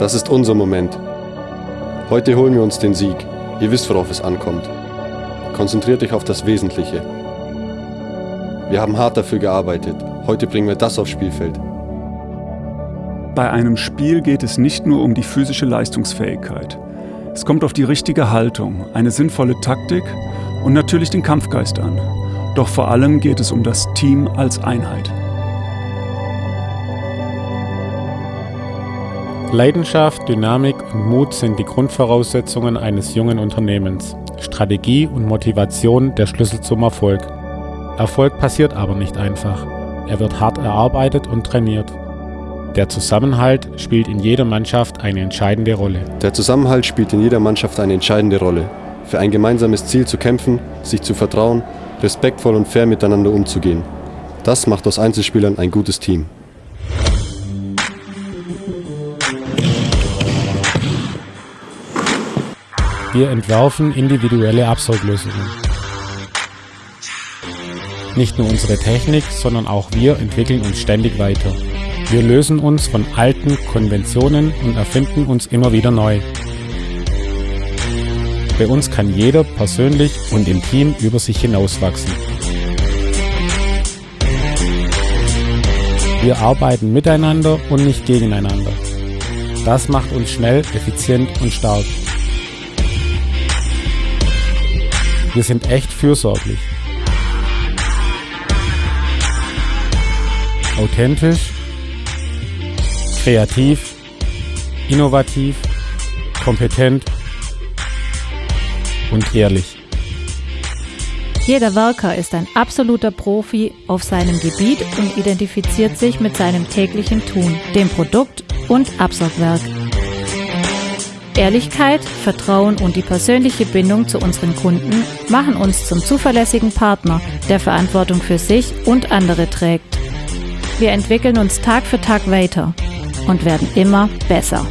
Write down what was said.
Das ist unser Moment. Heute holen wir uns den Sieg. Ihr wisst, worauf es ankommt. Konzentriert euch auf das Wesentliche. Wir haben hart dafür gearbeitet. Heute bringen wir das aufs Spielfeld. Bei einem Spiel geht es nicht nur um die physische Leistungsfähigkeit. Es kommt auf die richtige Haltung, eine sinnvolle Taktik und natürlich den Kampfgeist an. Doch vor allem geht es um das Team als Einheit. Leidenschaft, Dynamik und Mut sind die Grundvoraussetzungen eines jungen Unternehmens. Strategie und Motivation der Schlüssel zum Erfolg. Erfolg passiert aber nicht einfach. Er wird hart erarbeitet und trainiert. Der Zusammenhalt spielt in jeder Mannschaft eine entscheidende Rolle. Der Zusammenhalt spielt in jeder Mannschaft eine entscheidende Rolle. Für ein gemeinsames Ziel zu kämpfen, sich zu vertrauen, respektvoll und fair miteinander umzugehen. Das macht aus Einzelspielern ein gutes Team. Wir entwerfen individuelle Absorglösungen. Nicht nur unsere Technik, sondern auch wir entwickeln uns ständig weiter. Wir lösen uns von alten Konventionen und erfinden uns immer wieder neu. Bei uns kann jeder persönlich und im Team über sich hinauswachsen. Wir arbeiten miteinander und nicht gegeneinander. Das macht uns schnell, effizient und stark. Wir sind echt fürsorglich. Authentisch, kreativ, innovativ, kompetent und ehrlich. Jeder Worker ist ein absoluter Profi auf seinem Gebiet und identifiziert sich mit seinem täglichen Tun, dem Produkt und Absorgwerk. Ehrlichkeit, Vertrauen und die persönliche Bindung zu unseren Kunden machen uns zum zuverlässigen Partner, der Verantwortung für sich und andere trägt. Wir entwickeln uns Tag für Tag weiter und werden immer besser.